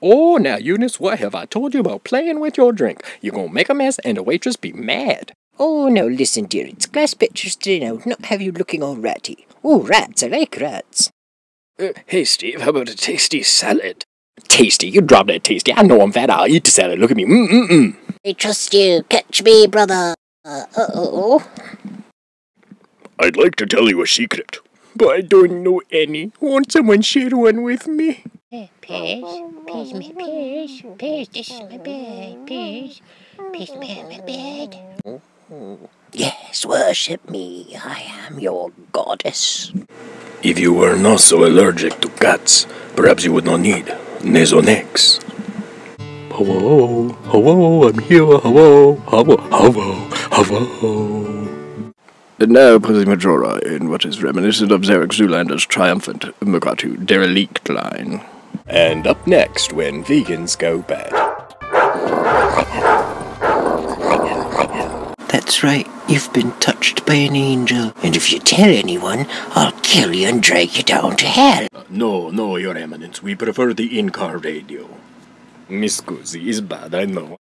Oh, now, Eunice, what have I told you about playing with your drink? You're gonna make a mess and the waitress be mad. Oh, now listen, dear, it's glass pitchers today now, not have you looking all ratty. Oh, rats, I like rats. Uh, hey, Steve, how about a tasty salad? Tasty? You drop that tasty. I know I'm fat. I'll eat the salad. Look at me. Mm-mm-mm. I trust you. Catch me, brother. Uh oh. I'd like to tell you a secret, but I don't know any. Won't someone share one with me? Piers, Piers, me, Piers, Piers, this is my bed, Piers, Piers, my, my bed. Yes, worship me. I am your goddess. If you were not so allergic to cats, perhaps you would not need Nasonex. Hello, hello, I'm here, hello, hello, hello, hello. And now putting Majora in what is reminiscent of Derek Zoolander's triumphant Mugatu derelict line. And up next, when vegans go bad. That's right. You've been touched by an angel. And if you tell anyone, I'll kill you and drag you down to hell. Uh, no, no, Your Eminence, we prefer the in-car radio. Miss Guzzi is bad, I know.